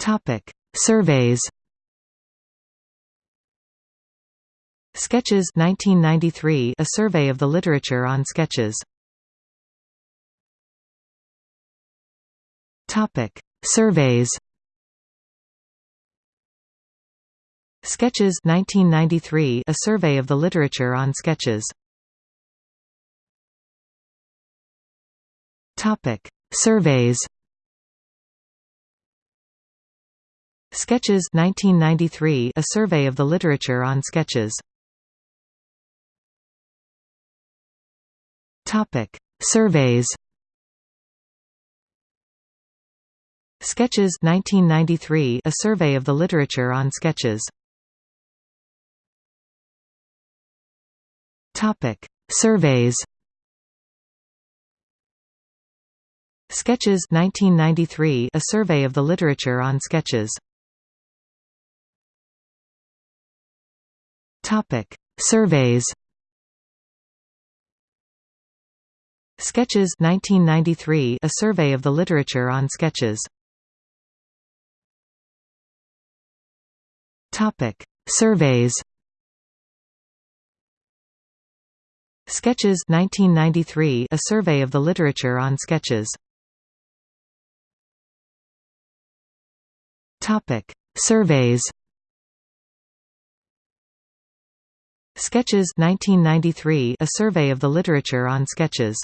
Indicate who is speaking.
Speaker 1: Topic: Surveys. Sketches 1993 A survey of the literature on sketches. Topic: Surveys. Sketches 1993 A survey of the literature on sketches. Topic: Surveys. Sketches 1993 A survey of the literature on sketches. Topic: Surveys. Sketches 1993 A survey of the literature on sketches. Topic: Surveys. Sketches 1993 A survey of the literature on sketches. Topic: Surveys. Sketches 1993 A survey of the literature on sketches. Topic: Surveys. Sketches 1993 A survey of the literature on sketches. Topic: Surveys. Sketches 1993 A survey of the literature on sketches.